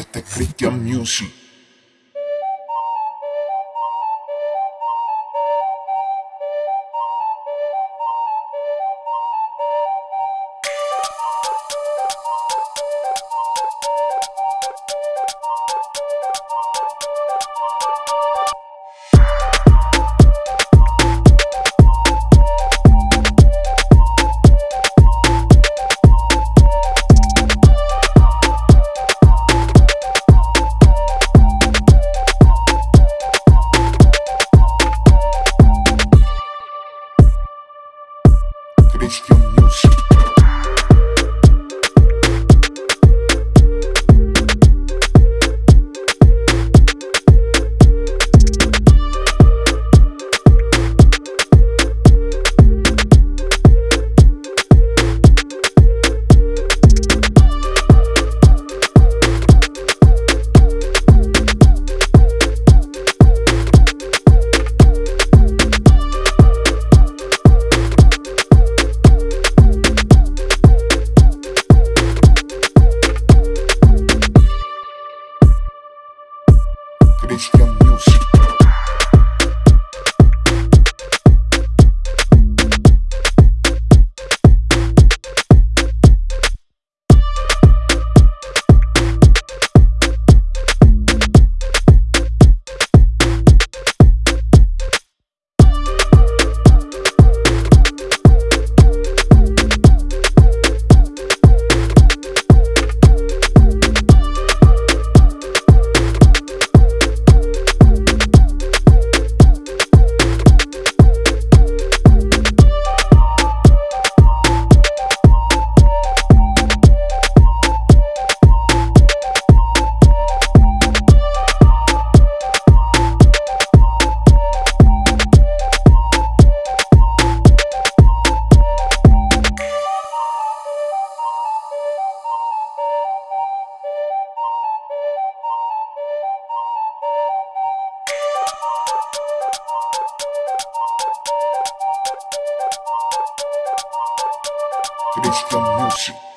este es Christian Music. Christian Music.